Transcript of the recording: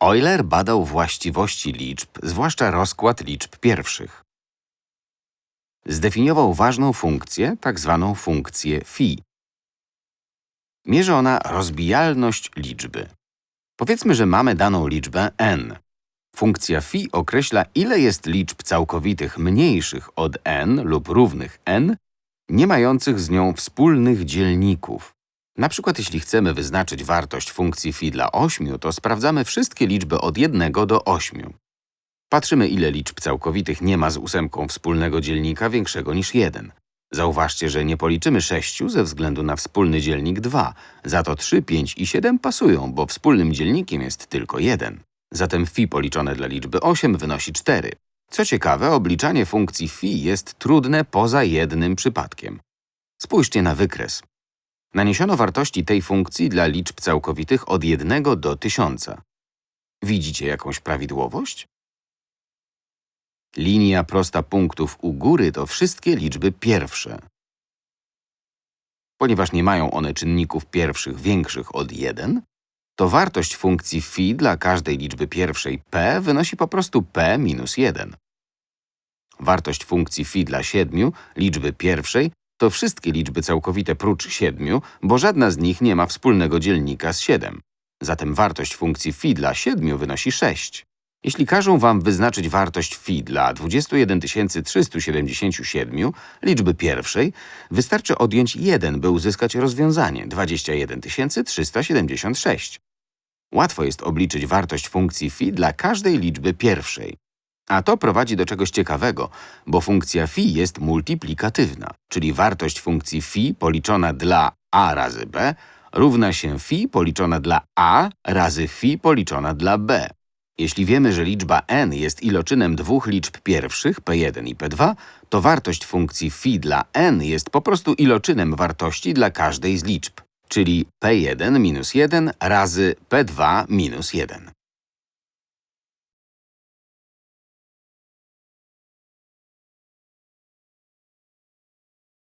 Euler badał właściwości liczb, zwłaszcza rozkład liczb pierwszych. Zdefiniował ważną funkcję, tak zwaną funkcję phi. Mierzy ona rozbijalność liczby. Powiedzmy, że mamy daną liczbę n. Funkcja phi określa, ile jest liczb całkowitych mniejszych od n lub równych n, nie mających z nią wspólnych dzielników. Na przykład, jeśli chcemy wyznaczyć wartość funkcji phi dla 8, to sprawdzamy wszystkie liczby od 1 do 8. Patrzymy, ile liczb całkowitych nie ma z ósemką wspólnego dzielnika większego niż 1. Zauważcie, że nie policzymy 6 ze względu na wspólny dzielnik 2. Za to 3, 5 i 7 pasują, bo wspólnym dzielnikiem jest tylko 1. Zatem phi policzone dla liczby 8 wynosi 4. Co ciekawe, obliczanie funkcji phi jest trudne poza jednym przypadkiem. Spójrzcie na wykres. Naniesiono wartości tej funkcji dla liczb całkowitych od 1 do 1000. Widzicie jakąś prawidłowość? Linia prosta punktów u góry to wszystkie liczby pierwsze. Ponieważ nie mają one czynników pierwszych większych od 1, to wartość funkcji phi dla każdej liczby pierwszej p wynosi po prostu p minus 1. Wartość funkcji phi dla 7, liczby pierwszej, to wszystkie liczby całkowite prócz 7, bo żadna z nich nie ma wspólnego dzielnika z 7. Zatem wartość funkcji phi dla 7 wynosi 6. Jeśli każą wam wyznaczyć wartość phi dla 21 377 liczby pierwszej, wystarczy odjąć 1, by uzyskać rozwiązanie 21 376. Łatwo jest obliczyć wartość funkcji phi dla każdej liczby pierwszej. A to prowadzi do czegoś ciekawego, bo funkcja phi jest multiplikatywna, czyli wartość funkcji phi policzona dla a razy b równa się phi policzona dla a razy phi policzona dla b. Jeśli wiemy, że liczba n jest iloczynem dwóch liczb pierwszych, p1 i p2, to wartość funkcji phi dla n jest po prostu iloczynem wartości dla każdej z liczb, czyli p1 minus 1 razy p2 minus 1.